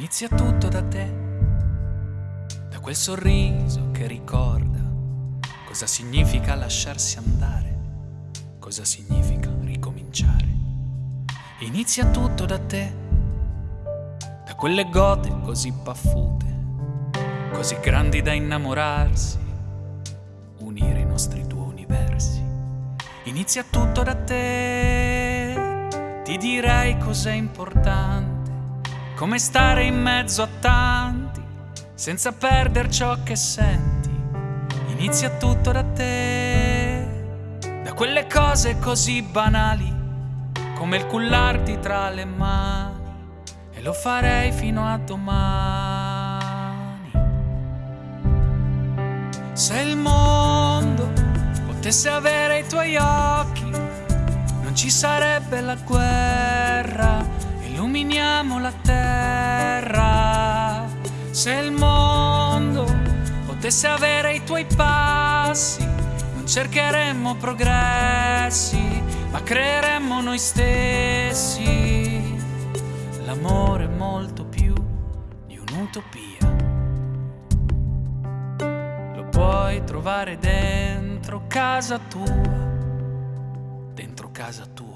Inizia tutto da te, da quel sorriso che ricorda cosa significa lasciarsi andare, cosa significa ricominciare. Inizia tutto da te, da quelle gote così paffute, così grandi da innamorarsi, unire i nostri due universi. Inizia tutto da te, ti direi cos'è importante come stare in mezzo a tanti, senza perdere ciò che senti. Inizia tutto da te, da quelle cose così banali, come il cullarti tra le mani, e lo farei fino a domani. Se il mondo potesse avere i tuoi occhi, non ci sarebbe la guerra illuminiamo la terra. Se il mondo potesse avere i tuoi passi, non cercheremmo progressi, ma creeremmo noi stessi. L'amore è molto più di un'utopia. Lo puoi trovare dentro casa tua, dentro casa tua.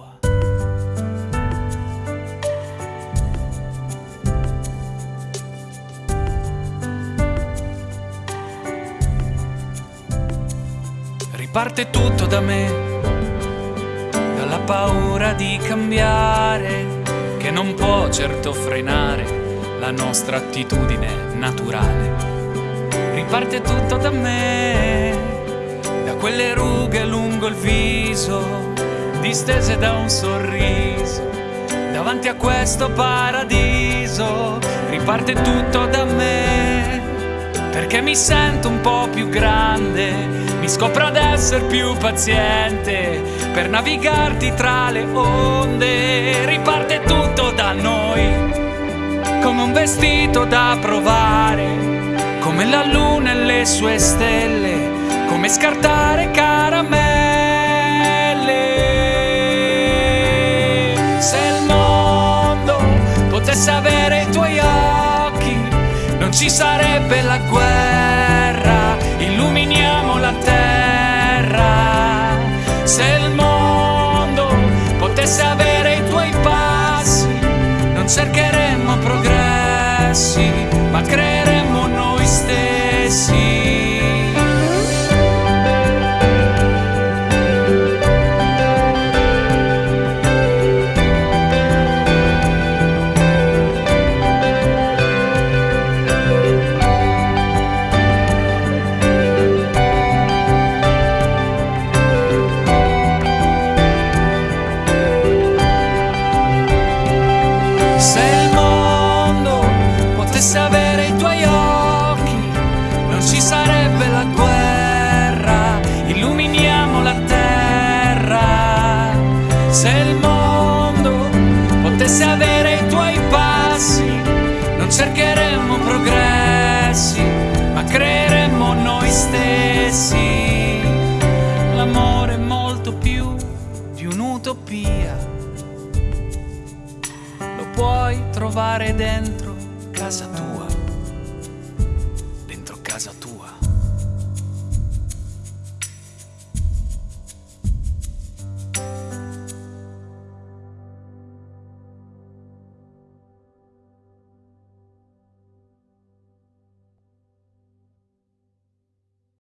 Parte tutto da me, dalla paura di cambiare, che non può certo frenare la nostra attitudine naturale. Riparte tutto da me, da quelle rughe lungo il viso, distese da un sorriso, davanti a questo paradiso. Riparte tutto da me, perché mi sento un po' più grande mi scopro ad essere più paziente per navigarti tra le onde. Riparte tutto da noi, come un vestito da provare, come la luna e le sue stelle, come scartare caramelle. Ci sarebbe la guerra, illuminiamo la terra se il mondo potesse avere i tuoi passi, non cercheremmo progressi, ma creeremmo noi stessi. Se il mondo potesse avere i tuoi passi, non cercheremmo progressi, ma creeremmo noi stessi. L'amore è molto più di un'utopia. Lo puoi trovare dentro casa tua.